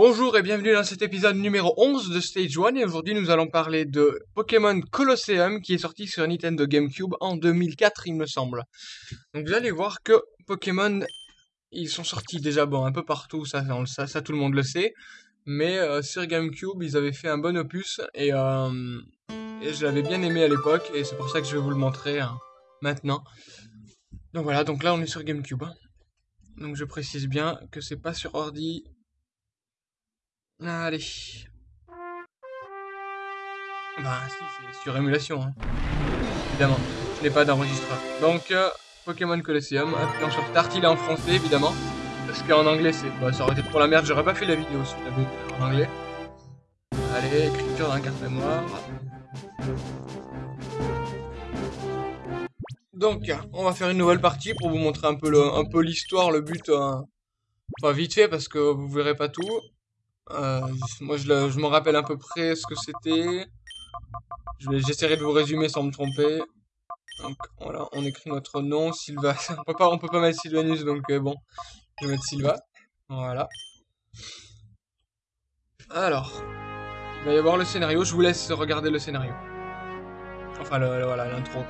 Bonjour et bienvenue dans cet épisode numéro 11 de Stage 1 et aujourd'hui nous allons parler de Pokémon Colosseum qui est sorti sur Nintendo GameCube en 2004 il me semble. Donc vous allez voir que Pokémon ils sont sortis déjà bon un peu partout, ça, tout le monde le sait, mais euh, sur GameCube ils avaient fait un bon opus et, euh, et je l'avais bien aimé à l'époque et c'est pour ça que je vais vous le montrer hein, maintenant. Donc voilà, donc là on est sur GameCube. Hein. Donc je précise bien que c'est pas sur ordi, Allez. Bah si, c'est sur émulation, hein. évidemment. Je n'ai pas d'enregistreur. Donc, euh, Pokémon Colosseum, appuyons sur Start, il est en français, évidemment. Parce qu'en anglais, c'est, bah, ça aurait été trop la merde, j'aurais pas fait la vidéo si je l'avais en anglais. Allez, écriture d'un carte mémoire. Donc, on va faire une nouvelle partie pour vous montrer un peu l'histoire, le but, euh, enfin vite fait parce que vous verrez pas tout. Euh, moi, je, me rappelle à peu près ce que c'était. J'essaierai de vous résumer sans me tromper. Donc voilà, on écrit notre nom, Sylva. on peut pas, on peut pas mettre Sylvanus, donc euh, bon, je vais mettre Sylva. Voilà. Alors, il va y avoir le scénario. Je vous laisse regarder le scénario. Enfin, voilà, l'intro.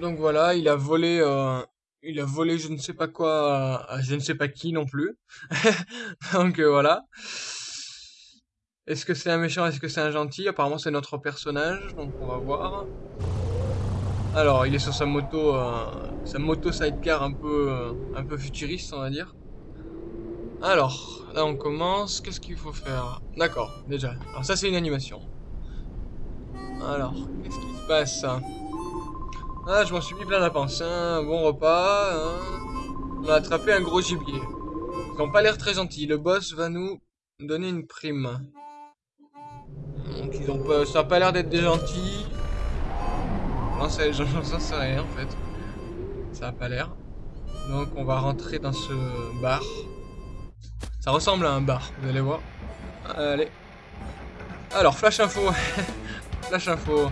Donc voilà, il a volé, euh, il a volé je ne sais pas quoi je ne sais pas qui non plus. Donc euh, voilà. Est-ce que c'est un méchant, est-ce que c'est un gentil? Apparemment c'est notre personnage, donc on va voir. Alors, il est sur sa moto, euh, sa moto sidecar un peu, un peu futuriste, on va dire. Alors, là on commence. Qu'est-ce qu'il faut faire? D'accord, déjà. Alors ça c'est une animation. Alors, qu'est-ce qui se passe? Ah, je m'en suis mis plein la panse. Un bon repas. Hein. On a attrapé un gros gibier. Ils n'ont pas l'air très gentils. Le boss va nous donner une prime. Donc ils ont pas, ça n'a pas l'air d'être des gentils. Non, j'en sais rien en fait. Ça a pas l'air. Donc on va rentrer dans ce bar. Ça ressemble à un bar, vous allez voir. Allez. Alors, flash info. flash info.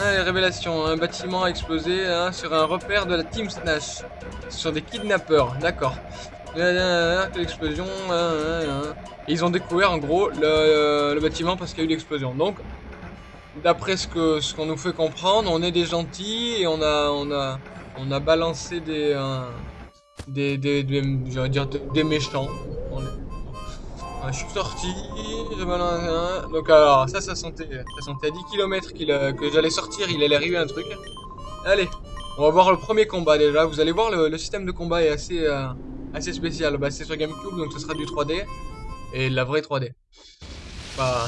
Ah, révélations. Un bâtiment a explosé hein, sur un repère de la Team Snatch. Sur des kidnappeurs, d'accord. L'explosion. ils ont découvert en gros le, bâtiment parce qu'il y a eu l'explosion. Donc, d'après ce que ce qu'on nous fait comprendre, on est des gentils et on a balancé des euh, méchants je suis sorti, donc alors ça, ça sentait, ça sentait à 10 km que j'allais sortir, il allait arriver un truc. Allez, on va voir le premier combat déjà. Vous allez voir, le, système de combat est assez, euh, assez spécial. Bah, c'est sur GameCube, donc ce sera du 3D et de la vraie 3D. Bah,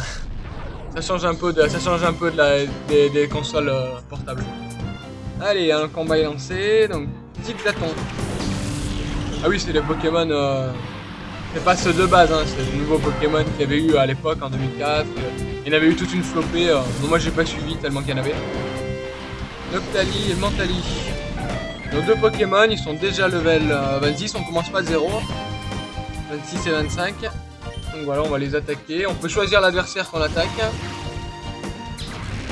ça change un peu de, ça change un peu de la, des, consoles euh, portables. Allez, un combat est lancé, donc petit platon. Ah oui, c'est les Pokémon. Euh, c'est pas ceux de base, hein, c'est le nouveau Pokémon qu'il y avait eu à l'époque en 2004. Il y en avait eu toute une flopée. Euh, moi j'ai pas suivi tellement qu'il y en avait. Noctali et Mentali. Nos deux Pokémon, ils sont déjà level 26, euh, on commence pas de 0. 26 et 25. Donc voilà, on va les attaquer. On peut choisir l'adversaire qu'on attaque.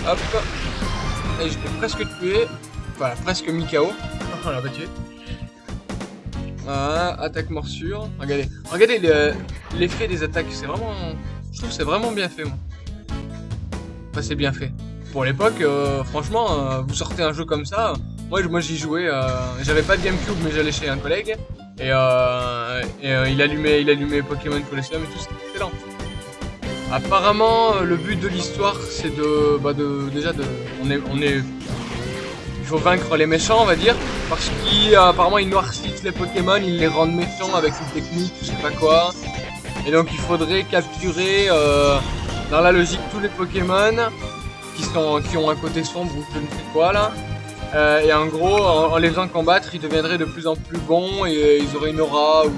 Hop. Et je l'ai presque tué. Voilà, presque mis KO. on l'a pas tué. Ah, attaque morsure. Regardez, regardez l'effet des attaques. C'est vraiment, je trouve c'est vraiment bien fait. Moi. Enfin, c'est bien fait. pour l'époque, franchement, vous sortez un jeu comme ça. Moi, moi j'y jouais. J'avais pas de GameCube, mais j'allais chez un collègue et, et il allumait, il allumait Pokémon Colosseum et tout. C'était excellent. Apparemment, le but de l'histoire, c'est de, bah de, déjà de, on est, on est, il faut vaincre les méchants, on va dire, parce qu'apparemment ils noircissent les Pokémon, ils les rendent méchants avec une technique, je sais pas quoi. Et donc il faudrait capturer, euh, dans la logique, tous les Pokémon qui ont un côté sombre ou je ne sais quoi là. Euh, et en gros, en, les faisant combattre, ils deviendraient de plus en plus bons et ils auraient une aura ou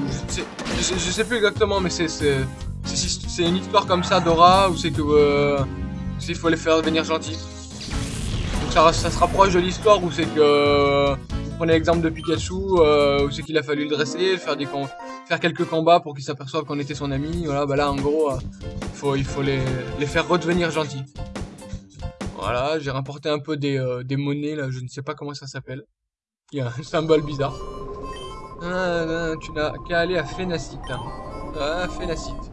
je sais, sais plus exactement, mais c'est une histoire comme ça d'aura où c'est que euh, il faut les faire devenir gentils. Ça, se rapproche de l'histoire où c'est que vous prenez l'exemple de Pikachu euh, où c'est qu'il a fallu le dresser, faire faire quelques combats pour qu'il s'aperçoive qu'on était son ami. Voilà, bah là en gros, euh, faut, il faut les, les faire redevenir gentils. Voilà, j'ai rapporté un peu des, euh, des monnaies là, je ne sais pas comment ça s'appelle. Il y a un symbole bizarre. Ah, tu n'as qu'à aller à Phénacite. Ah, Phénacite.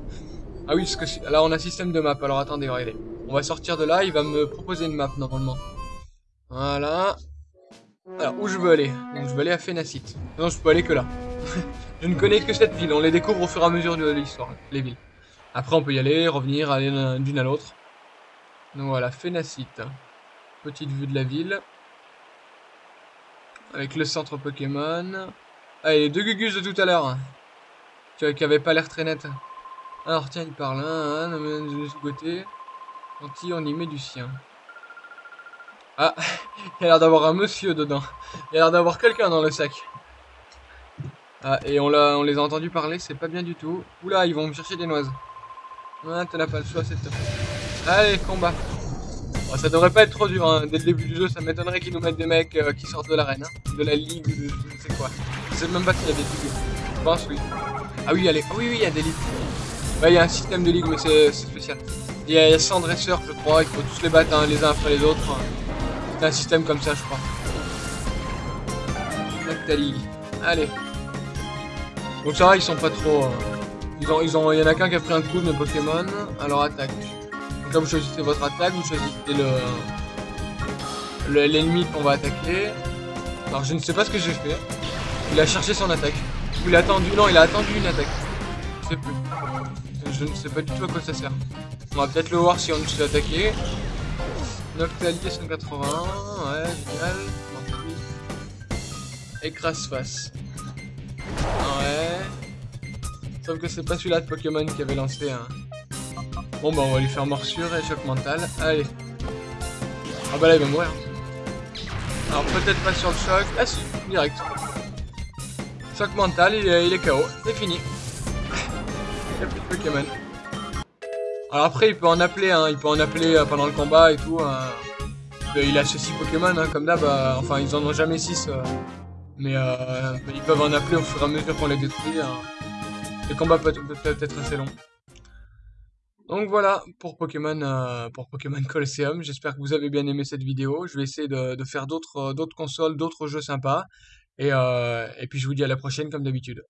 Ah oui, parce que là on a système de map. Alors attendez, regardez. On va sortir de là, il va me proposer une map normalement. Voilà. Alors où je veux aller Donc je veux aller à Phénacite. Non, je peux aller que là. je ne connais que cette ville. On les découvre au fur et à mesure de l'histoire, les villes. Après on peut y aller, revenir, aller d'une à l'autre. Donc voilà, Phénacite. Petite vue de la ville. Avec le centre Pokémon. Ah, et les deux Gugus de tout à l'heure. Qui avaient pas l'air très net. Alors tiens, il parle, hein, hein de ce côté. Anti, on y met du sien. Ah, il a l'air d'avoir un monsieur dedans. Il a l'air d'avoir quelqu'un dans le sac. Ah, et on, on les a entendus parler, c'est pas bien du tout. Oula, ils vont me chercher des noises. Ah, t'en as pas le choix, c'est top. Allez, combat. ça devrait pas être trop dur, hein. dès le début du jeu, ça m'étonnerait qu'ils nous mettent des mecs euh, qui sortent de l'arène, hein. de la ligue, de je ne sais quoi. Je sais même pas s'il y a des ligues. Je pense, oui. Ah oui, allez, oui, oui, il y a des ligues. Bah, il y a un système de ligue, mais c'est spécial. Il y, a, 100 dresseurs, je crois, il faut tous les battre hein, les uns après les autres. Un système comme ça, je crois. Ligue. Allez. Donc ça va, ils sont pas trop... Euh, ils ont, ils ont, il y en a qu'un qui a pris un coup de mes Pokémon. Alors attaque. Donc là, vous choisissez votre attaque, vous choisissez le l'ennemi qu'on va attaquer. Alors je ne sais pas ce que j'ai fait. Il a cherché son attaque. Il a attendu, non, il a attendu une attaque. Je sais plus je ne sais pas du tout à quoi ça sert. On va peut-être le voir si on se fait attaquer. Noctali 180, ouais, génial. Écrase face. Ouais. Sauf que c'est pas celui-là de Pokémon qui avait lancé un. Bon bah on va lui faire morsure et choc mental. Allez. Ah bah là il va mourir. Alors peut-être pas sur le choc. Ah si, direct. Choc mental, il est, il est KO. C'est fini. Pokémon. Alors après, il peut en appeler, hein, il peut en appeler euh, pendant le combat et tout. Hein. Il a 6 Pokémon, hein, comme d'hab. Euh, enfin, ils en ont jamais 6. Euh. mais ils peuvent en appeler au fur et à mesure qu'on les détruit. Les combats peuvent, être assez longs. Donc voilà pour Pokémon, pour Pokémon Colosseum. J'espère que vous avez bien aimé cette vidéo. Je vais essayer de, faire d'autres consoles, d'autres jeux sympas. Et puis je vous dis à la prochaine comme d'habitude.